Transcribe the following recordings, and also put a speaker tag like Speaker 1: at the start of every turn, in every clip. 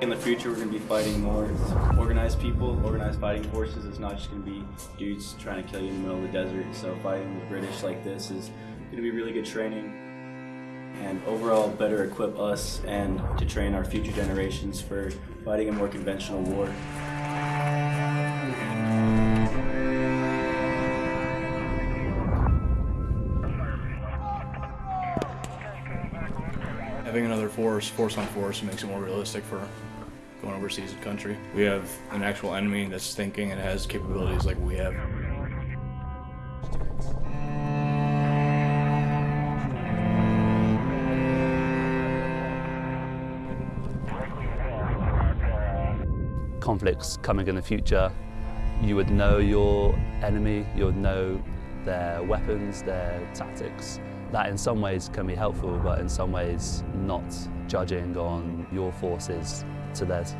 Speaker 1: In the future, we're going to be fighting more organized people, organized fighting forces. It's not just going to be dudes trying to kill you in the middle of the desert. So fighting the British like this is going to be really good training and overall better equip us and to train our future generations for fighting a more conventional war.
Speaker 2: Having another force, force on force, makes it more realistic for going overseas in country. We have an actual enemy that's thinking and has capabilities like we have.
Speaker 3: Conflicts coming in the future, you would know your enemy, you would know their weapons, their tactics. That in some ways can be helpful, but in some ways not judging on your forces to theirs.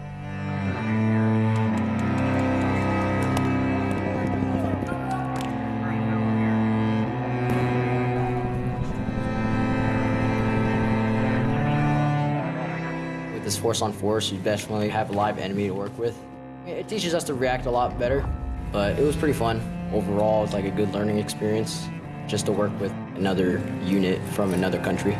Speaker 4: This force on force, you definitely have a live enemy to work with. It teaches us to react a lot better, but it was pretty fun. Overall, it's like a good learning experience just to work with another unit from another country.